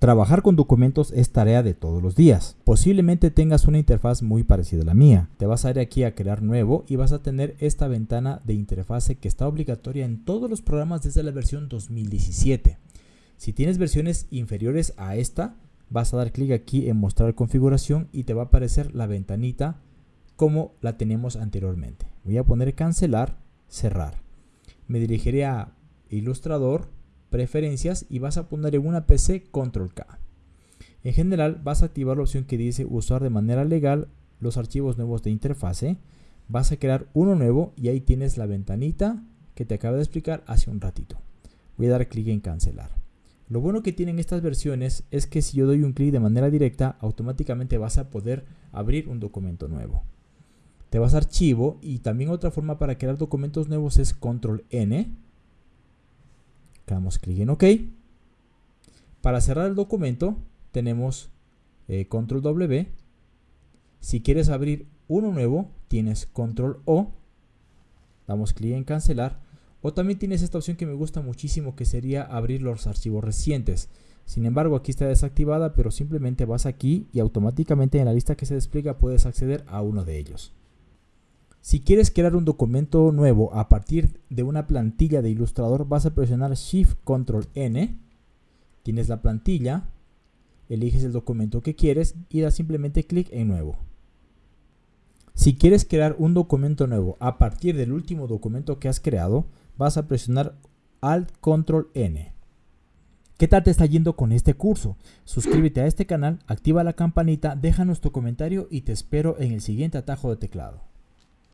Trabajar con documentos es tarea de todos los días. Posiblemente tengas una interfaz muy parecida a la mía. Te vas a ir aquí a crear nuevo y vas a tener esta ventana de interfase que está obligatoria en todos los programas desde la versión 2017. Si tienes versiones inferiores a esta, vas a dar clic aquí en mostrar configuración y te va a aparecer la ventanita como la tenemos anteriormente. Voy a poner cancelar, cerrar. Me dirigiré a Ilustrador, preferencias y vas a poner en una PC control K. En general vas a activar la opción que dice usar de manera legal los archivos nuevos de interfase. Vas a crear uno nuevo y ahí tienes la ventanita que te acabo de explicar hace un ratito. Voy a dar clic en cancelar. Lo bueno que tienen estas versiones es que si yo doy un clic de manera directa, automáticamente vas a poder abrir un documento nuevo. Te vas a archivo y también otra forma para crear documentos nuevos es control N damos clic en OK. Para cerrar el documento tenemos eh, control W. Si quieres abrir uno nuevo, tienes control O. Damos clic en cancelar. O también tienes esta opción que me gusta muchísimo que sería abrir los archivos recientes. Sin embargo, aquí está desactivada, pero simplemente vas aquí y automáticamente en la lista que se despliega puedes acceder a uno de ellos. Si quieres crear un documento nuevo a partir de una plantilla de Illustrator, vas a presionar Shift Control N. Tienes la plantilla, eliges el documento que quieres y das simplemente clic en Nuevo. Si quieres crear un documento nuevo a partir del último documento que has creado, vas a presionar Alt Control N. ¿Qué tal te está yendo con este curso? Suscríbete a este canal, activa la campanita, déjanos tu comentario y te espero en el siguiente atajo de teclado.